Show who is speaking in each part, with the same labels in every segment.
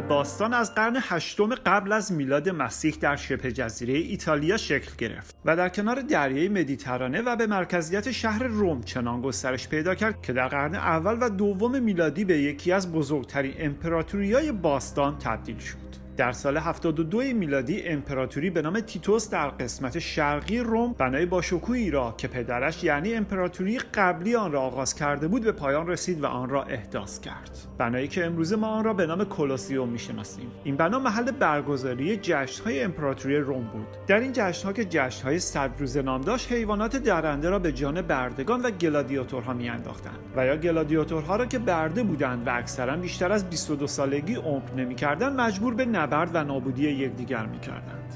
Speaker 1: باستان از قرن هشتم قبل از میلاد مسیح در شبه جزیره ایتالیا شکل گرفت و در کنار دریای مدیترانه و به مرکزیت شهر روم چنان گسترش پیدا کرد که در قرن اول و دوم میلادی به یکی از بزرگترین امپراتوریای باستان تبدیل شد. در سال 72 میلادی امپراتوری به نام تیتوس در قسمت شرقی روم بنای باشکوهی را که پدرش یعنی امپراتوری قبلی آن را آغاز کرده بود به پایان رسید و آن را احداث کرد. بنایی که امروزه ما آن را به نام کولوسیوم می‌شناسیم. این بنا محل برگزاری جشنهای امپراتوری روم بود. در این جشنها که جشنهای صد روزه نام داشت حیوانات درنده را به جان بردگان و گلادیاتورها میانداختند. و یا گلادیاتورها را که برده بودند و اکثرا بیشتر از 22 سالگی عمر نمی‌کردند مجبور به نبرد و نابودی یکدیگر می‌کردند.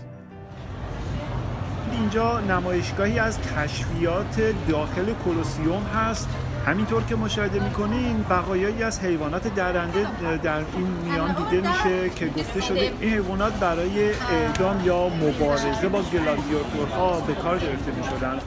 Speaker 1: اینجا نمایشگاهی از کشفیات داخل کولوسیوم هست. همینطور که مشاهده می‌کنین بقایایی از حیوانات درنده در این میان دیده میشه که گفته شده این حیوانات برای اعدام یا مبارزه با گلادیاتورها به کار گرفته می‌شدن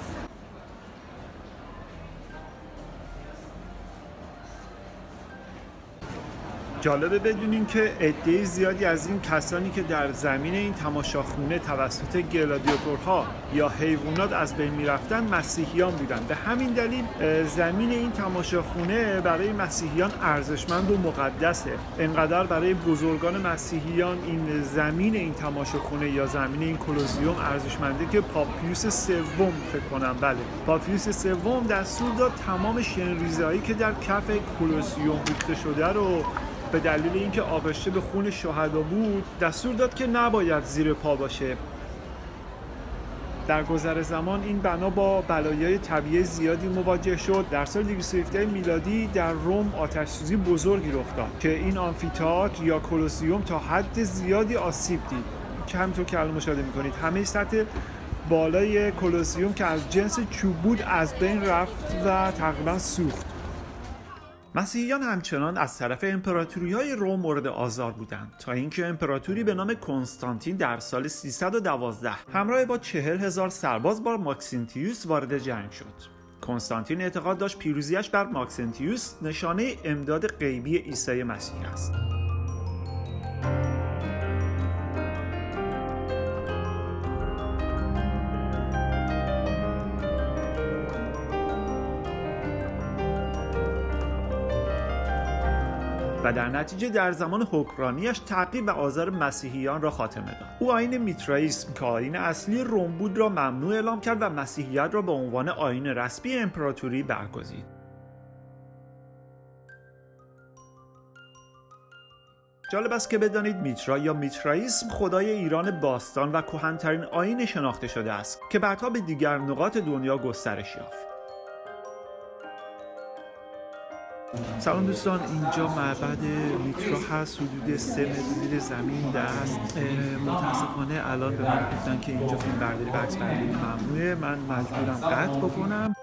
Speaker 1: جالبه بدونیم که عده زیادی از این کسانی که در زمین این تماشاخونه توسط گلادیاتورها یا حیوانات از بین می‌رفتن مسیحیان بودن. به همین دلیل زمین این تماشاخونه برای مسیحیان ارزشمند و مقدسه. انقدر برای بزرگان مسیحیان این زمین این تماشاخونه یا زمین این کلوزیوم ارزشمنده که پاپیوس سوم فکر کنم. بله. پاپیوس سوم دستور داد تمام شنریزهایی که در کف کلوزیوم ریخته شده رو به دلیل اینکه آغشته به خون شهدا بود دستور داد که نباید زیر پا باشه. در گذر زمان این بنا با بلایای طبیعی زیادی مواجه شد. در سال 217 میلادی در روم آتش سوزی بزرگی رخ داد که این آمفیتئاتر یا کولوسیوم تا حد زیادی آسیب دید. که همینطور که الان مشاهده می‌کنید همه سطح بالای کولوسیوم که از جنس چوب بود از بین رفت و تقریبا سوخت. مسیحیان همچنان از طرف امپراتوری های روم مورد آزار بودند تا اینکه امپراتوری به نام کنستانتین در سال 312 همراه با چهل هزار سرباز با ماکسینتیوس وارد جنگ شد. کنستانتین اعتقاد داشت پیروزیش بر ماکسنتیوس نشانه امداد غیبی عیسی مسیح است. و در نتیجه در زمان حکمرانیش تعقیب و آزار مسیحیان را خاتمه داد. او آین میترائیسم که آین اصلی روم بود را ممنوع اعلام کرد و مسیحیت را به عنوان آین رسمی امپراتوری برگزید. جالب است که بدانید میترا یا میترائیسم خدای ایران باستان و کهنترین آین شناخته شده است که بعدها به دیگر نقاط دنیا گسترش یافت. سلام دوستان اینجا معبد میترا هست حدود سه متر زمین دست متاسفانه الان به من گفتن که اینجا فیلم برداری و عکس برداری ممنوعه. من مجبورم قطع بکنم.